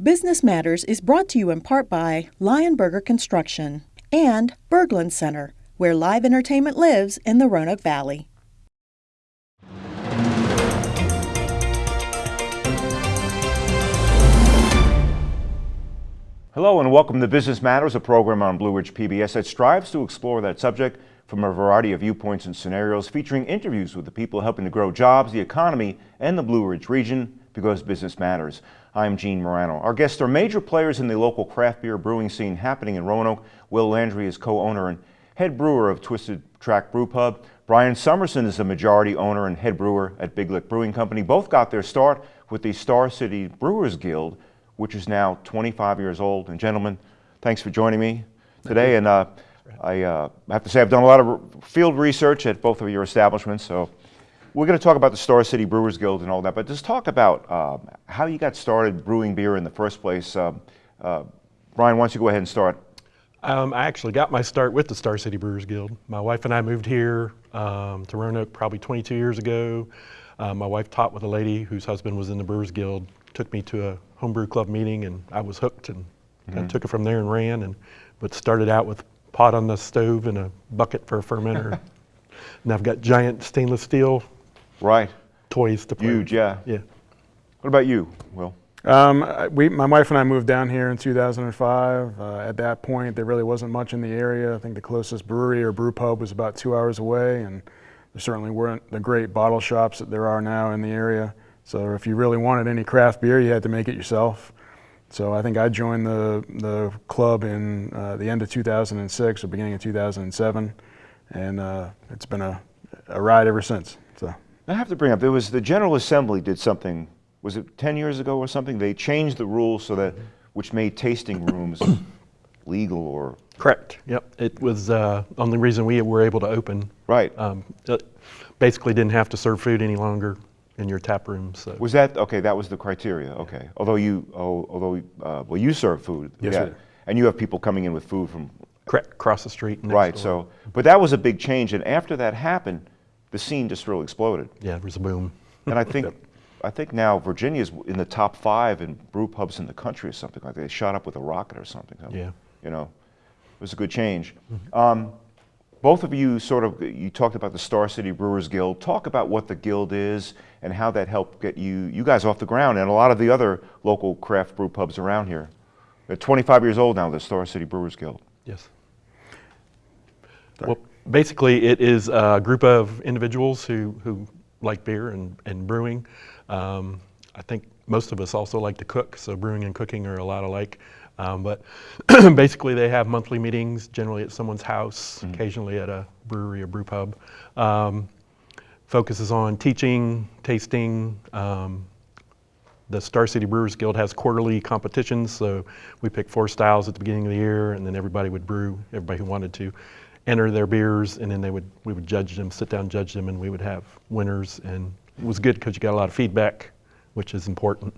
Business Matters is brought to you in part by Lionberger Construction and Berglund Center, where live entertainment lives in the Roanoke Valley. Hello and welcome to Business Matters, a program on Blue Ridge PBS that strives to explore that subject from a variety of viewpoints and scenarios, featuring interviews with the people helping to grow jobs, the economy, and the Blue Ridge region because business matters. I'm Gene Marrano. Our guests are major players in the local craft beer brewing scene happening in Roanoke. Will Landry is co-owner and head brewer of Twisted Track Brew Pub. Brian Summerson is the majority owner and head brewer at Big Lick Brewing Company. Both got their start with the Star City Brewers Guild which is now 25 years old. And gentlemen, thanks for joining me today. And uh, I uh, have to say I've done a lot of field research at both of your establishments. So we're going to talk about the Star City Brewers Guild and all that, but just talk about um, how you got started brewing beer in the first place. Um, uh, Brian, why don't you go ahead and start? Um, I actually got my start with the Star City Brewers Guild. My wife and I moved here um, to Roanoke probably 22 years ago. Uh, my wife taught with a lady whose husband was in the Brewers Guild, took me to a homebrew club meeting and I was hooked and kind of took it from there and ran and but started out with pot on the stove and a bucket for a fermenter. and I've got giant stainless steel right toys to play. Huge, yeah. Yeah. What about you, Will? Um, we, my wife and I moved down here in 2005. Uh, at that point, there really wasn't much in the area. I think the closest brewery or brew pub was about two hours away, and there certainly weren't the great bottle shops that there are now in the area. So if you really wanted any craft beer, you had to make it yourself. So I think I joined the, the club in uh, the end of 2006 or beginning of 2007, and uh, it's been a, a ride ever since. So I have to bring up, there was the General Assembly did something, was it 10 years ago or something? They changed the rules so that, which made tasting rooms legal or? Correct, yep. It was uh, only reason we were able to open. Right. Um, basically didn't have to serve food any longer in your tap room. So. Was that okay? That was the criteria. Okay. Although you, oh, although uh, well, you serve food. Yes, yeah. Sir. And you have people coming in with food from. Correct. Across the street. right. Door. So, but that was a big change, and after that happened, the scene just really exploded. Yeah, it was a boom. and I think, I think now Virginia is in the top five in brew pubs in the country or something like that. They shot up with a rocket or something. Yeah. You know, it was a good change. Mm -hmm. um, both of you sort of, you talked about the Star City Brewers Guild. Talk about what the Guild is and how that helped get you, you guys off the ground and a lot of the other local craft brew pubs around here. They're 25 years old now, the Star City Brewers Guild. Yes. Well, basically it is a group of individuals who, who like beer and, and brewing. Um, I think most of us also like to cook, so brewing and cooking are a lot alike. Um, but basically they have monthly meetings, generally at someone's house, mm occasionally at a brewery or brew pub. Um, focuses on teaching, tasting. Um, the Star City Brewers Guild has quarterly competitions, so we pick four styles at the beginning of the year, and then everybody would brew, everybody who wanted to enter their beers, and then they would we would judge them, sit down, judge them, and we would have winners. And it was good because you got a lot of feedback, which is important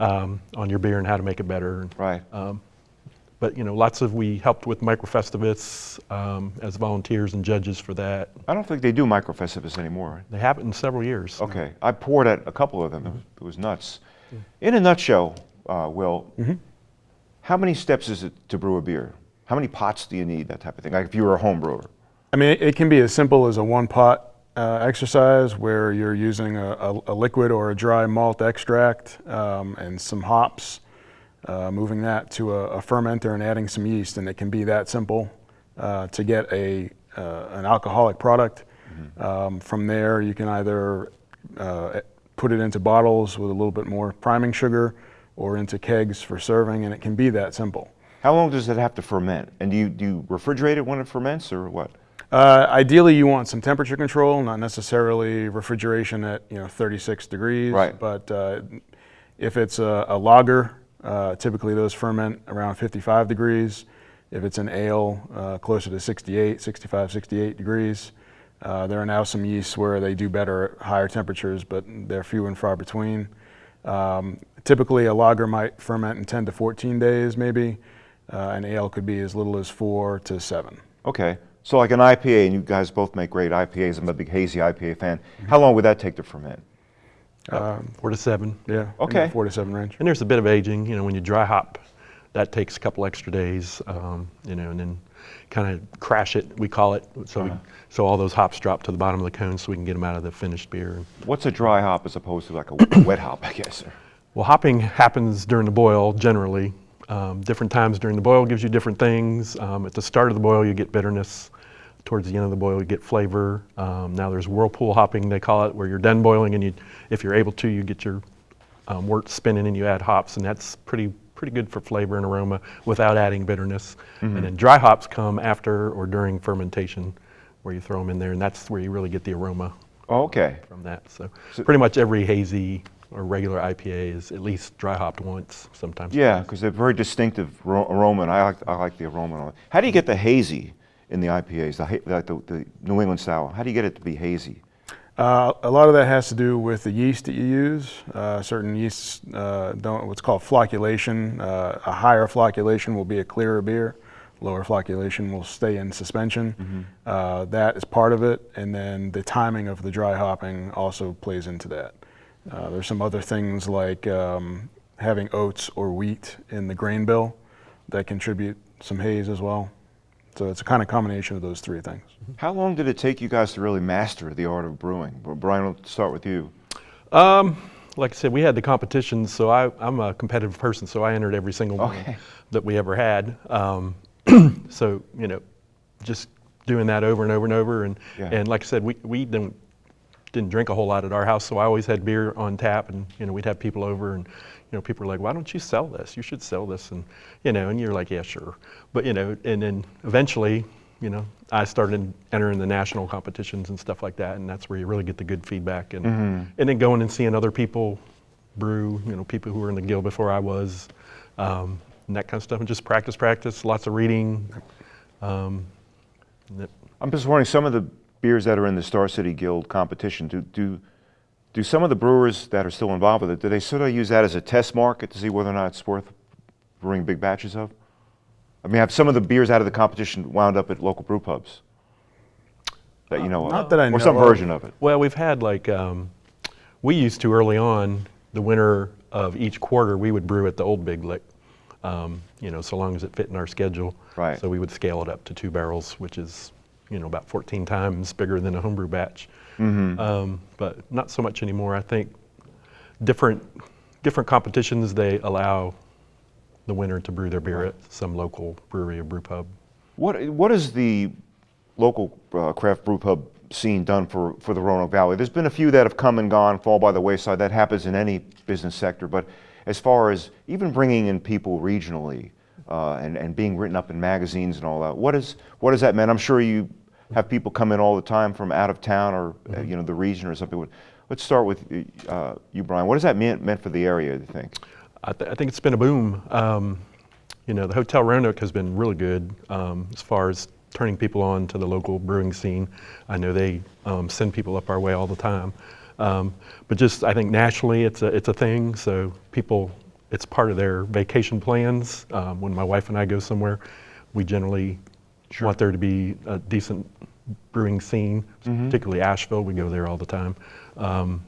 um, on your beer and how to make it better. Right. Um, but you know, lots of we helped with Microfestivus um, as volunteers and judges for that. I don't think they do Microfestivus anymore. They haven't in several years. Okay, I poured at a couple of them. Mm -hmm. It was nuts. Yeah. In a nutshell, uh, Will, mm -hmm. how many steps is it to brew a beer? How many pots do you need? That type of thing. Like if you were a home brewer. I mean, it can be as simple as a one pot uh, exercise where you're using a, a, a, liquid or a dry malt extract um, and some hops uh, moving that to a, a, fermenter and adding some yeast, and it can be that simple uh, to get a uh, an alcoholic product. Mm -hmm. um, from there, you can either uh, put it into bottles with a little bit more priming sugar, or into kegs for serving, and it can be that simple. How long does it have to ferment? And do you, do you refrigerate it when it ferments, or what? Uh, ideally, you want some temperature control, not necessarily refrigeration at you know 36 degrees. Right. But uh, if it's a, a lager, uh, typically those ferment around 55 degrees. If it's an ale, uh, closer to 68, 65, 68 degrees. Uh, there are now some yeasts where they do better at higher temperatures, but they're few and far between. Um, typically a lager might ferment in 10 to 14 days maybe. Uh, an ale could be as little as four to seven. Okay. So like an IPA, and you guys both make great IPAs. I'm a big hazy IPA fan. Mm -hmm. How long would that take to ferment? Um, Four to seven. yeah. in the Okay. Four to seven range. And there's a bit of aging, you know, when you dry hop, that takes a couple extra days, um, you know, and then kind of crash it, we call it. So, we, so all those hops drop to the bottom of the cone so we can get them out of the finished beer. What's a dry hop as opposed to like a wet hop, I guess? Well, hopping happens during the boil generally. Um, different times during the boil gives you different things. Um, at the start of the boil, you get bitterness. Towards the end of the boil, you get flavor. Um, now there's whirlpool hopping, they call it, where you're done boiling and you, if you're able to, you get your um, wort spinning and you add hops, and that's pretty pretty good for flavor and aroma without adding bitterness. And then dry hops come after or during fermentation, where you throw them in there, and that's where you really get the aroma okay. from that. So, pretty much every hazy or regular IPA is at least dry hopped once, sometimes. Yeah, because they're very distinctive aroma, and I like, I like the aroma. How do you get the hazy in the IPAs, the, ha- the, the New England style? How do you get it to be hazy? Uh, a lot of that has to do with the yeast that you use. Uh, certain yeasts uh, don't what's called flocculation. Uh, a higher flocculation will be a clearer beer. Lower flocculation will stay in suspension. Uh, that is part of it, and then the timing of the dry hopping also plays into that. Uh, there's some other things like um, having oats or wheat in the grain bill that contribute some haze as well. So it's a kind of combination of those three things. How long did it take you guys to really master the art of brewing? Well, Brian, we'll start with you. Um, like I said, we had the competitions, so I, I'm a competitive person, so I entered every single one that we ever had. Um, so, you know, just doing that over and over and over. And, Yeah. and like I said, we, we didn't, didn't drink a whole lot at our house, so I always had beer on tap, and, you know, we'd have people over, and, you know, people were like, why don't you sell this? You should sell this. And, you know, and you're like, yeah, sure. But, you know, and then eventually, you know, I started entering the national competitions and stuff like that, and that's where you really get the good feedback. And, and then going and seeing other people brew, you know, people who were in the guild before I was, um, and that kind of stuff, and just practice, practice, lots of reading. Um, I'm just wondering, some of the beers that are in the Star City Guild competition, do, do, do some of the brewers that are still involved with it, do they sort of use that as a test market to see whether or not it's worth brewing big batches of? I mean, have some of the beers out of the competition wound up at local brew pubs? That you know of? Not that I Or know some of. version of it? well, we've had like, um, we used to early on, the winner of each quarter, we would brew at the old Big Lick, um, you know, so long as it fit in our schedule. Right. So we would scale it up to two barrels, which is, you know, about 14 times bigger than a homebrew batch. Um, but not so much anymore. I think different different competitions they allow the winner to brew their beer at some local brewery or brew pub. What, what is the local uh, craft brew pub scene done for, for the Roanoke Valley? There's been a few that have come and gone, fall by the wayside. That happens in any business sector. But as far as even bringing in people regionally uh, and, and being written up in magazines and all that, what, is, what does that mean? I'm sure you have people come in all the time from out of town or uh, you know the region or something. Let's start with uh, you, Brian. What does that mean meant for the area? Do you think? I, th- I think it's been a boom. Um, you know, the Hotel Roanoke has been really good um, as far as turning people on to the local brewing scene. I know they um, send people up our way all the time. Um, but just, I think nationally, it's a, it's a thing. So people, it's part of their vacation plans. Um, when my wife and I go somewhere, we generally want there to be a decent brewing scene, particularly Asheville. We go there all the time. Um,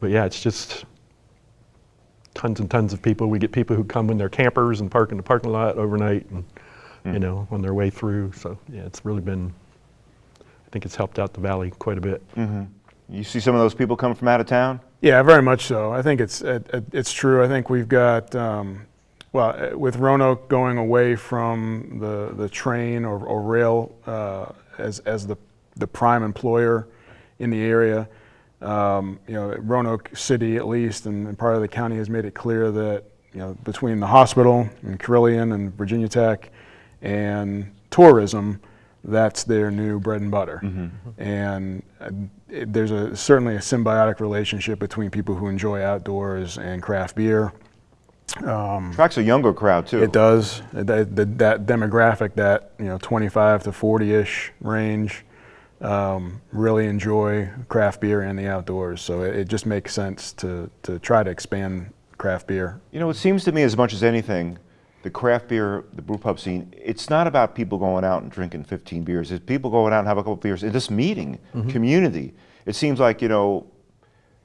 but yeah, it's just tons and tons of people. We get people who come in their campers and park in the parking lot overnight and, you know, on their way through. So, yeah, it's really been, I think it's helped out the valley quite a bit. You see some of those people coming from out of town? Yeah, very much so. I think it's it, it- it's true. I think we've got um, well uh, with Roanoke going away from the the train or, or rail uh, as as the the prime employer in the area. Um, you know, Roanoke City at least, and, and part of the county has made it clear that you know between the hospital and Carilion and Virginia Tech and tourism, that's their new bread and butter. And uh, it, there's a certainly a symbiotic relationship between people who enjoy outdoors and craft beer. Attracts a younger crowd too. It does. That, that, that demographic, that you know, 25 to 40-ish range, um, really enjoy craft beer and the outdoors. So it, it just makes sense to to try to expand craft beer. You know, it seems to me as much as anything, the craft beer, the brew pub scene, it's not about people going out and drinking 15 beers. It's people going out and have a couple beers and just meeting community. It seems like, you know,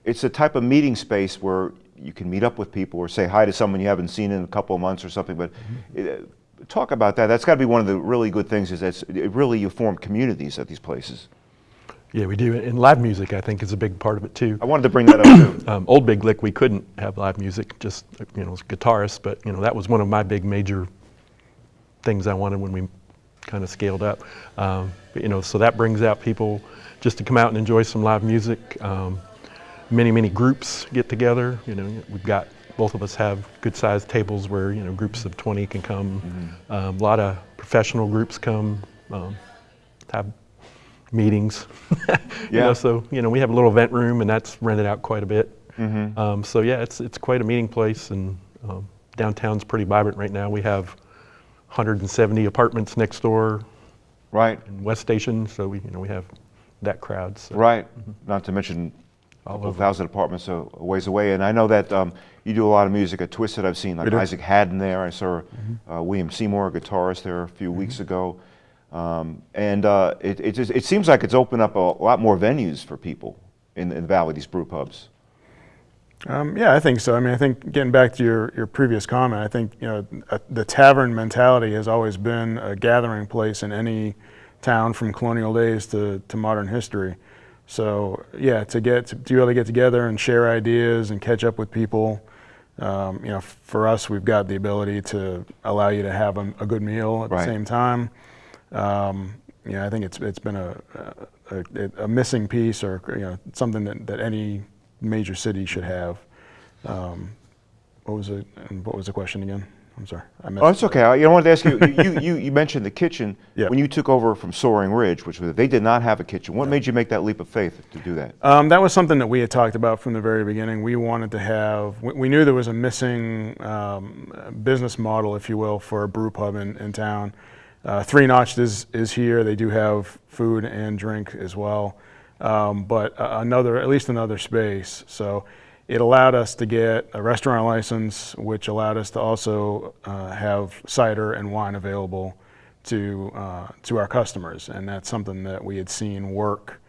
it's a type of meeting space where you can meet up with people or say hi to someone you haven't seen in a couple of months or something. But Mm-hmm. uh, talk about that. That's got to be one of the really good things is that it really you form communities at these places. Yeah, we do. And live music, I think, is a big part of it too. I wanted to bring that up too. Um, Old Big Lick, we couldn't have live music, just you know, as guitarists. But you know, that was one of my big major things I wanted when we kind of scaled up. Um, but, you know, so that brings out people just to come out and enjoy some live music. Um, many, many groups get together. You know, we've got both of us have good-sized tables where you know groups of 20 can come. Um, a lot of professional groups come, um, have meetings. you Yeah. know, so you know we have a little event room and that's rented out quite a bit. Um, so yeah, it's it's quite a meeting place and um, downtown's pretty vibrant right now. We have 170 apartments next door Right, in West Station, so we you know we have that crowd. So. right. Not to mention a All couple over. thousand apartments a a ways away. And I know that um, you do a lot of music at Twisted. I've seen like Isaac Haddon there. I saw uh, William Seymour, a guitarist there a few weeks ago. Um, and uh, it, it, just, it seems like it's opened up a lot more venues for people in, in the Valley, these brew pubs. Um, yeah, I think so. I mean, I think getting back to your, your previous comment, I think you know uh, the tavern mentality has always been a gathering place in any town from colonial days to, to modern history. So yeah, to get to, to be able to get together and share ideas and catch up with people, um, you know, for us, we've got the ability to allow you to have a, a good meal at Right. the same time. Um, you know, I think it's it's been a, a, a, a missing piece or you know something that, that any major city should have. Um, what was it? And what was the question again? I'm sorry. I Oh, it's okay. I, you know, I wanted to ask you, you, you, you mentioned the kitchen. Yeah. When you took over from Soaring Ridge, which was, they did not have a kitchen. What made you make that leap of faith to do that? Um, that was something that we had talked about from the very beginning. We wanted to have, we, we knew there was a missing um, business model, if you will, for a brew pub in, in town. Uh, Three Notch'd is, is here. They do have food and drink as well, um, but uh, another, at least another space. So it allowed us to get a restaurant license, which allowed us to also uh, have cider and wine available to uh, to our customers, and that's something that we had seen work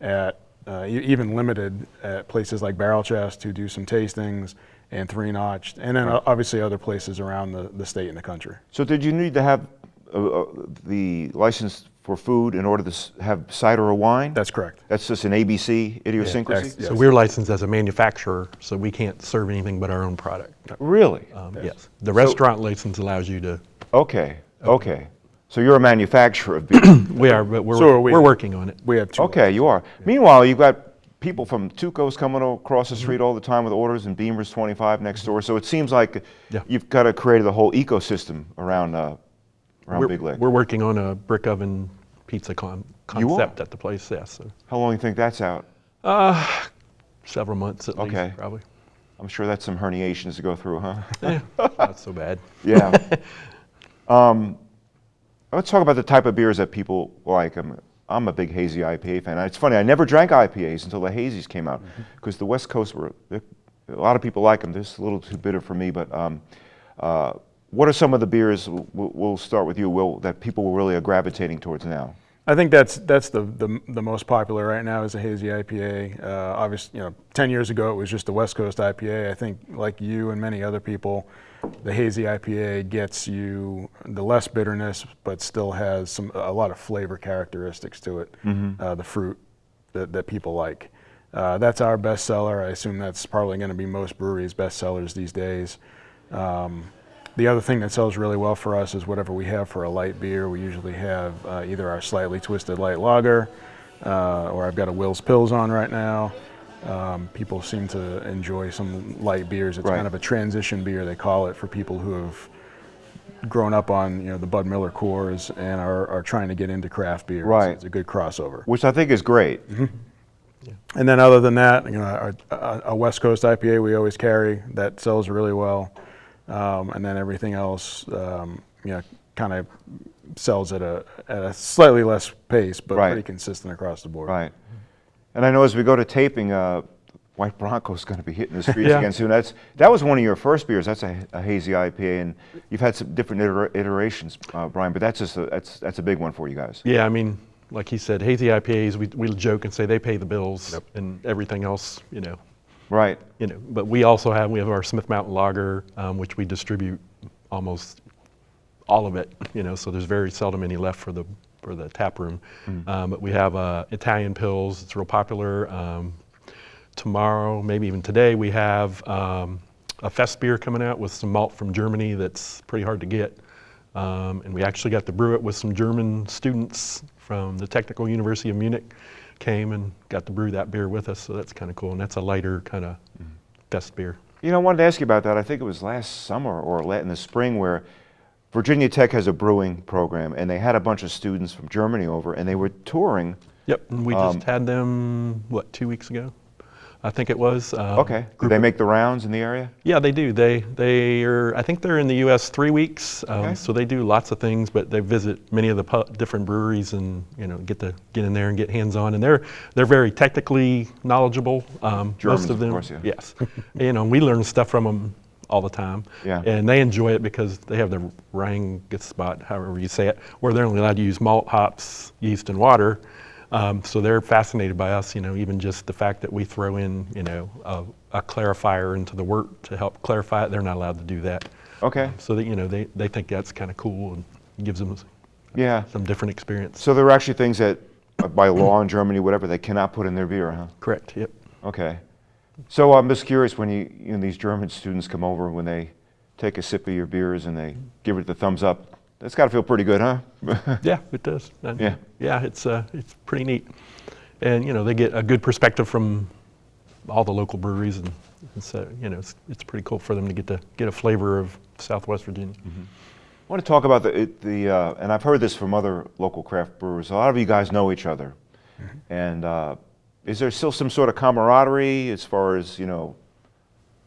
at uh, even limited at places like Barrel Chest who do some tastings and Three Notch'd, and then uh, obviously other places around the, the state and the country. So did you need to have uh, uh, the license for food in order to have cider or wine? That's correct. That's just an ABC idiosyncrasy? that's- So we're licensed as a manufacturer, so we can't serve anything but our own product. Really? Um, yes. The restaurant license allows you to. Okay, okay. So you're a manufacturer of beer. We are, but we're So are we. we're working on it. We have two. okay, you are. Meanwhile, you've got people from Tuco's coming across the street all the time with orders and Beamer's 25 next door. So it seems like Yeah. you've got to create a whole ecosystem around, uh, around We're, Big Lick. we're working on a brick oven pizza con- concept at the place. Yes, so How long do you think that's out? several months at Okay. least, probably. I'm sure that's some herniations to go through, huh? Eh, not so bad. Yeah. um, let's talk about the type of beers that people like. I'm, I'm a big hazy IPA fan. It's funny, I never drank IPAs until the hazies came out because the West Coast were, a lot of people like them. This is a little too bitter for me, but um, uh, what are some of the beers, we'll, start with you, Will, that people really are gravitating towards now? I think that's that's the, the the most popular right now is a hazy IPA. Uh, obviously, you know, ten years ago it was just a West Coast IPA. I think, like you and many other people, the hazy IPA gets you the less bitterness, but still has some a lot of flavor characteristics to it. Uh, the fruit that, that people like. Uh, that's our best seller. I assume that's probably going to be most breweries' best sellers these days. Um, the other thing that sells really well for us is whatever we have for a light beer. We usually have uh, either our slightly twisted light lager, uh, or I've got a Will's Pils on right now. Um, people seem to enjoy some light beers. It's Right. kind of a transition beer, they call it, for people who have grown up on you know the Bud Miller Coors and are, are trying to get into craft beer. Right. It's a good crossover. Which I think is great. And then other than that, you know, our, a, a West Coast IPA we always carry that sells really well, um, and then everything else, um, you know, kind of sells at a at a slightly less pace, but Right. pretty consistent across the board. Right. And I know as we go to taping, uh, White Bronco's going to be hitting the streets Yeah. again soon. That's that was one of your first beers. That's a, a hazy IPA, and you've had some different iter- iterations, uh, Brian. But that's just a, that's that's a big one for you guys. Yeah, I mean, like he said, hazy IPAs, we, we joke and say they pay the bills, and everything else, you know, Right. you know, but we also have, we have our Smith Mountain Lager, um, which we distribute almost all of it, you know, so there's very seldom any left for the, for the tap room. Um, but we have uh, Italian pils, it's real popular. Um, tomorrow, maybe even today, we have um, a fest beer coming out with some malt from Germany that's pretty hard to get. Um, and we actually got to brew it with some German students from the Technical University of Munich came and got to brew that beer with us, so that's kind of cool. And that's a lighter kind of fest beer. You know, I wanted to ask you about that. I think it was last summer or late in the spring where Virginia Tech has a brewing program, and they had a bunch of students from Germany over, and they were touring. Yep, and we Um, just had them, what, two weeks ago? I think it was. um, Okay. Group they make the rounds in the area? Yeah, they do. They they are. I think they're in the U.S. three weeks, um, Okay. so they do lots of things. But they visit many of the pu- different breweries and you know get to get in there and get hands on. And they're they're very technically knowledgeable. Um, Germans, most of of them, course, yeah. yes. you know, we learn stuff from them all the time. Yeah. And they enjoy it because they have the spot, however you say it, where they're only allowed to use malt, hops, yeast, and water. Um, so they're fascinated by us, you know, even just the fact that we throw in, you know, a, a clarifier into the wort to help clarify it. They're not allowed to do that. Okay. So that, you know, they, they think that's kind of cool and gives them Yeah. some different experience. So there are actually things that, uh, by law in Germany, whatever, they cannot put in their beer, huh? Correct, yep. Okay. So I'm just curious when you, you know, these German students come over, when they take a sip of your beers and they give it the thumbs up, that's got to feel pretty good, huh? Yeah, it does. And Yeah. Yeah, it's, uh, it's pretty neat. And, you know, they get a good perspective from all the local breweries and, and so, you know, it's, it's pretty cool for them to get to get a flavor of Southwest Virginia. I want to talk about the, the uh, and I've heard this from other local craft brewers. A lot of you guys know each other, and uh, is there still some sort of camaraderie as far as you know,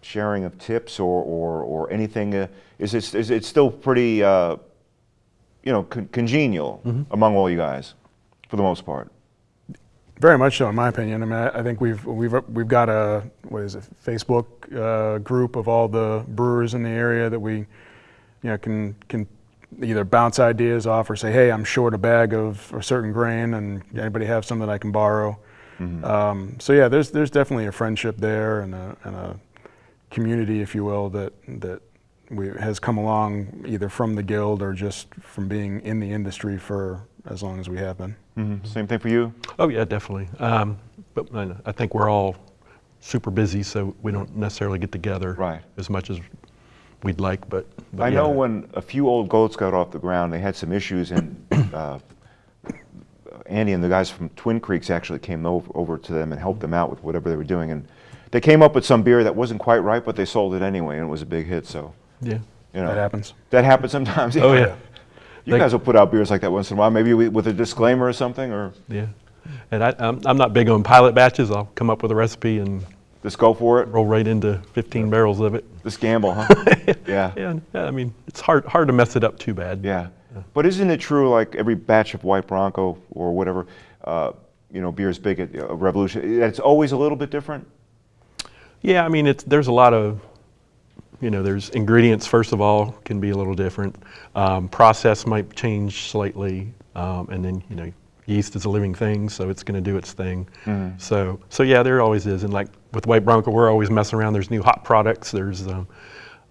sharing of tips or or, or anything? Uh, is it is it still pretty uh, you know con- congenial among all you guys, for the most part? Very much so, in my opinion. I mean, I, I think we've we've we've got a what is it Facebook uh, group of all the brewers in the area that we, you know, can can either bounce ideas off or say, hey, I'm short a bag of a certain grain, and anybody have some that I can borrow. Um, so yeah, there's there's definitely a friendship there and a, and a community, if you will, that that we, has come along either from the guild or just from being in the industry for as long as we have been. Mhm. Same thing for you. Oh, yeah, definitely. Um, but I, I think we're all super busy, so we don't necessarily get together Right. as much as we'd like, but. but I yeah. know when a few old goats got off the ground, they had some issues, and uh, Andy and the guys from Twin Creeks actually came over, over to them and helped them out with whatever they were doing. And they came up with some beer that wasn't quite right, but they sold it anyway, and it was a big hit. So, Yeah. you know, That happens. That happens sometimes. Oh, yeah. You They- guys will put out beers like that once in a while, maybe with with a disclaimer or something, or Yeah. And I, I'm, I'm not big on pilot batches. I'll come up with a recipe and just go for it. roll right into 15 barrels of it. Just gamble, huh? yeah. Yeah, yeah, I mean, it's hard, hard to mess it up too bad. Yeah. But isn't it true, like every batch of White Bronco or whatever, uh, you know, beer is big at uh, Revolution, it's always a little bit different? Yeah, I mean, it's, there's a lot of, you know, there's ingredients, first of all, can be a little different. Um, process might change slightly. Um, and then, you know, yeast is a living thing, so it's going to do its thing. So, so yeah, there always is. And like with White Bronco, we're always messing around. There's new hop products. There's um,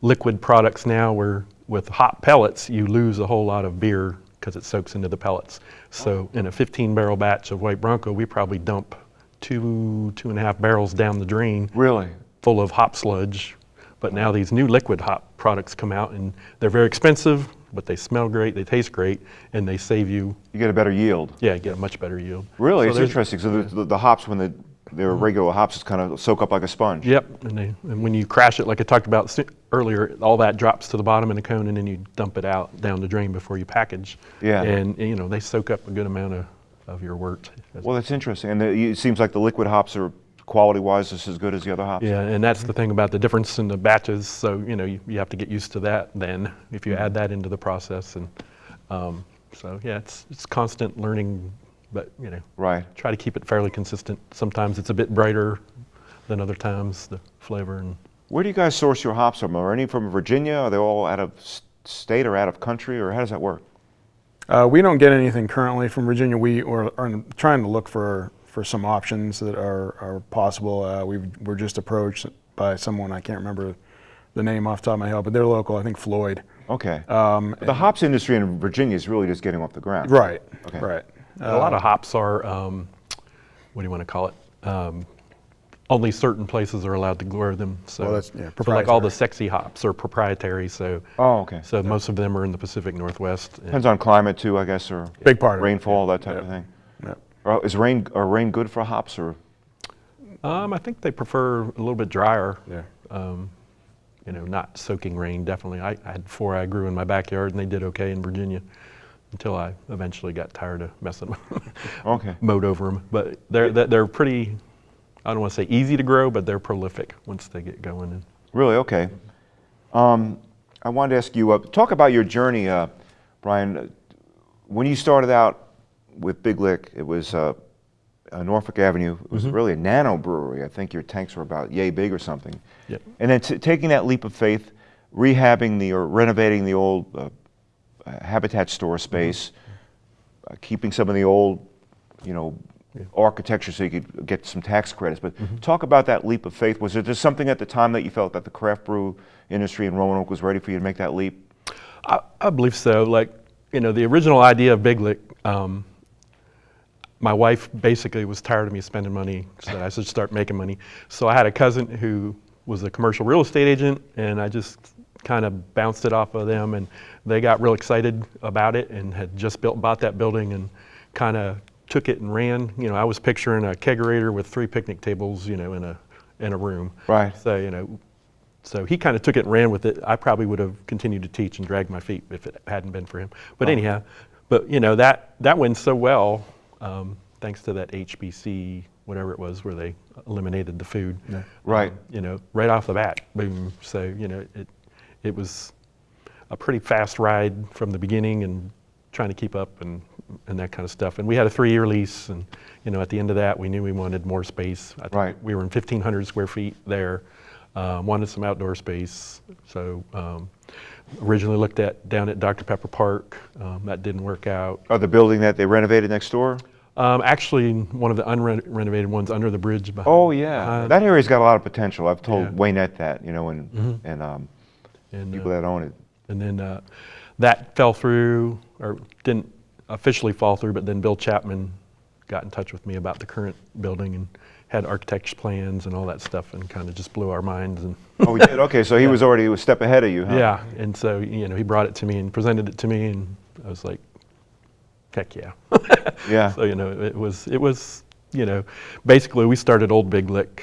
liquid products now where with hop pellets, you lose a whole lot of beer because it soaks into the pellets. So in a 15 barrel batch of White Bronco, we probably dump two, two and a half barrels down the drain Really? full of hop sludge. But now these new liquid hop products come out and they're very expensive, but they smell great, they taste great, and they save you, You get a better yield. yeah, you get a much better yield. Really? So it's interesting. So the, the, the hops, when the, they're mm-hmm. regular hops, just kind of soak up like a sponge. Yep, and, they, and when you crash it, like I talked about earlier, all that drops to the bottom in a cone, and then you dump it out down the drain before you package. Yeah. And, you know they soak up a good amount of, of your wort. Well, that's interesting. And the, it seems like the liquid hops are quality-wise just as good as the other hops. Yeah, and that's the thing about the difference in the batches. So you know you, you have to get used to that. Then if you Mm-hmm. add that into the process, and um, so yeah, it's it's constant learning, but you know Right. try to keep it fairly consistent. Sometimes it's a bit brighter than other times the flavor and Where do you guys source your hops from? Are any from Virginia? Are they all out of state or out of country, or how does that work? Uh, we don't get anything currently from Virginia. We are, are trying to look for for some options that are, are possible. Uh, we were just approached by someone, I can't remember the name off the top of my head, but they're local, I think Floyd. Okay. Um, the hops industry in Virginia is really just getting off the ground. Right, Okay. right. a lot of hops are, um, what do you want to call it? Um, only certain places are allowed to grow them. So, Well, that's- yeah, so like all the sexy hops are proprietary. So, Oh, okay. so most of them are in the Pacific Northwest. Depends on climate too, I guess, or Big part of it. rainfall, that type Yep. of thing. Or Is rain, are rain good for hops or? Um, I think they prefer a little bit drier. Yeah. Um, you know, not soaking rain. Definitely. I, I had four I grew in my backyard, and they did okay in Virginia, until I eventually got tired of messing with them. Okay. mowed over them. But they're they're- pretty. I don't want to say easy to grow, but they're prolific once they get going. And Really? Okay. Um, I wanted to ask you, uh, talk about your journey, uh, Brian. When you started out with Big Lick, it was uh, uh, Norfolk Avenue. It was really a nano brewery. I think your tanks were about yay big or something. Yep. And then taking that leap of faith, rehabbing the or renovating the old uh, uh, Habitat store space, uh, keeping some of the old, you know, architecture so you could get some tax credits. But talk about that leap of faith. Was there just something at the time that you felt that the craft brew industry in Roanoke was ready for you to make that leap? I, I believe so. Like you know, the original idea of Big Lick. Um, my wife basically was tired of me spending money, so I should start making money. So I had a cousin who was a commercial real estate agent, and I just kind of bounced it off of them, and they got real excited about it, and had just built bought that building, and kind of took it and ran. You know, I was picturing a kegerator with three picnic tables, you know, in a in a room. Right. So you know, so he kind of took it and ran with it. I probably would have continued to teach and dragged my feet if it hadn't been for him. But anyhow, but you know that that went so well um, thanks to that HBC whatever it was where they eliminated the food. Right. You know, right off the bat, boom. So you know it it was a pretty fast ride from the beginning and trying to keep up and and that kind of stuff. And we had a three-year lease, and you know, at the end of that, we knew we wanted more space. I think Right. We were in 1,500 square feet there. Um, wanted some outdoor space, so um, originally looked at down at Dr Pepper Park. Um, that didn't work out. Or the building that they renovated next door? Um, actually, one of the unrenovated ones under the bridge. Behind, Oh yeah, behind- that area's got a lot of potential. I've told Yeah. Waynet that, you know, and and um, and, uh, people that own it. And then uh, that fell through, or didn't officially fall through, but then Bill Chapman got in touch with me about the current building and had architect's plans and all that stuff and kind of just blew our minds. And Oh, he did. Okay, so he was already a step ahead of you, huh? yeah, and so, you know, he brought it to me and presented it to me and I was like, heck yeah. Yeah. So, you know, it was, it was, you know, basically we started Old Big Lick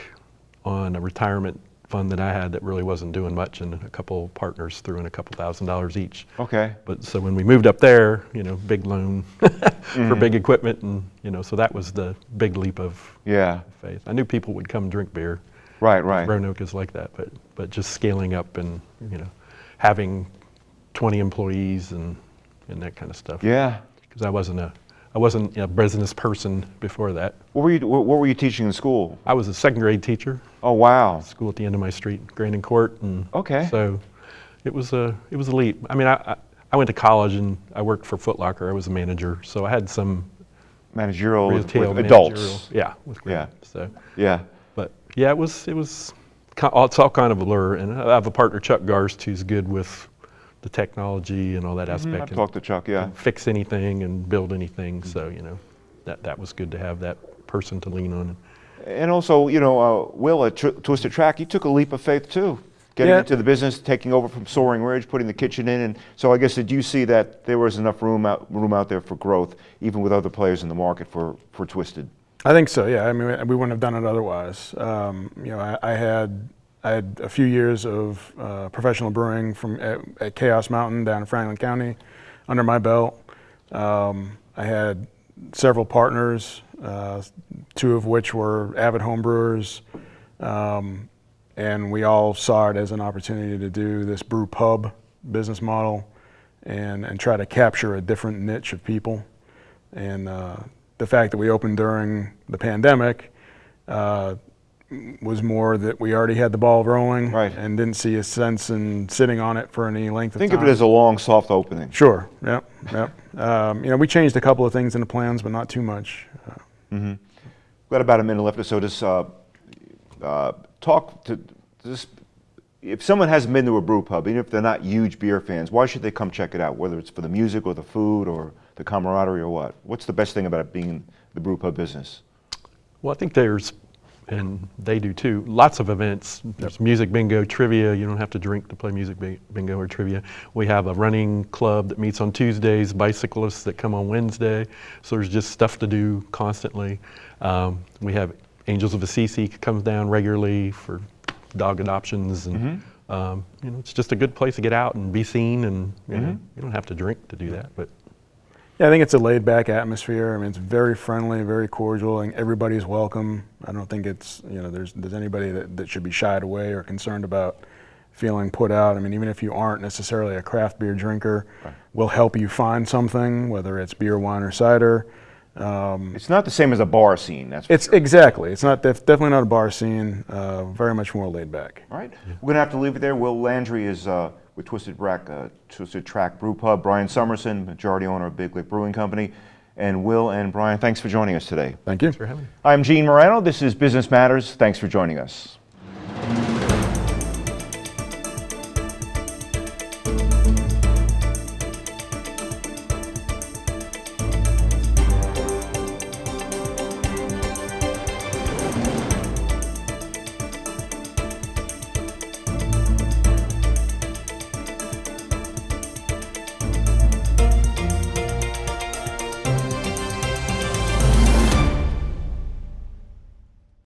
on a retirement fund that I had that really wasn't doing much and a couple partners threw in a couple thousand dollars each. Okay. But so when we moved up there, you know, big loan for Mm-hmm. big equipment, and you know, so that was the big leap of Yeah. faith. I knew people would come drink beer. Right. Right. Roanoke is like that, but but just scaling up and you know, having 20 employees and and that kind of stuff. Yeah. Because I wasn't a I wasn't a business person before that. What were you What were you teaching in school? I was a second grade teacher, Oh wow. school at the end of my street, Grandin Court, and Okay. So it was a it was a leap. I mean, I, I I went to college and I worked for Foot Locker. I was a manager, so I had some Managerial with, retail with adults. Yeah, with Yeah. So, Yeah. but yeah, it was it was it's all kind of a blur. And I have a partner, Chuck Garst, who's good with the technology and all that aspect. Mm-hmm. I've and- talked to Chuck. Yeah. fix anything and build anything. So you know, that that was good to have that person to lean on. And also, you know, uh, Will at Tr- Twisted Track, you took a leap of faith too, getting Yeah. into the business, taking over from Soaring Ridge, putting the kitchen in, and so I guess did you see that there was enough room out room out there for growth, even with other players in the market for for Twisted? I think so. Yeah. I mean, we wouldn't have done it otherwise. Um, you know, I, I had I had a few years of uh, professional brewing from at, at Chaos Mountain down in Franklin County under my belt. Um, I had several partners, uh, two of which were avid home brewers, um, and we all saw it as an opportunity to do this brew pub business model and, and try to capture a different niche of people. And uh, the fact that we opened during the pandemic uh, was more that we already had the ball rolling Right. and didn't see a sense in sitting on it for any length of Think time. Think of it as a long, soft opening. Sure. Yep. Yep. um, you know, we changed a couple of things in the plans, but not too much. Uh, we've Got about a minute left or so. Just uh, uh, talk to just if someone hasn't been to a brew pub, even if they're not huge beer fans, why should they come check it out? Whether it's for the music or the food or the camaraderie or what? What's the best thing about it being in the brew pub business? Well, I think there's, and they do too, lots of events. There's music bingo, trivia. You don't have to drink to play music bingo or trivia. We have a running club that meets on Tuesdays, bicyclists that come on Wednesday. So there's just stuff to do constantly. Um, we have Angels of Assisi comes down regularly for dog adoptions, and um, you know it's just a good place to get out and be seen. And you, know, you don't have to drink to do that, but Yeah, I think it's a laid back atmosphere. I mean, it's very friendly, very cordial, and everybody's welcome. I don't think it's, you know, there's, there's anybody that, that should be shied away or concerned about feeling put out. I mean, even if you aren't necessarily a craft beer drinker, we'll help you find something, whether it's beer, wine, or cider. Um, It's not the same as a bar scene. That's it's sure. exactly. It's not def- definitely not a bar scene. Uh, very much more laid back. All right, we're gonna have to leave it there. Will Landry is uh, with Twisted Track, uh, Twisted Track Brew Pub. Brian Summerson, majority owner of Big Lick Brewing Company, and Will and Brian, thanks for joining us today. Thank you. Thanks for having me. I'm Gene Marrano. This is Business Matters. Thanks for joining us.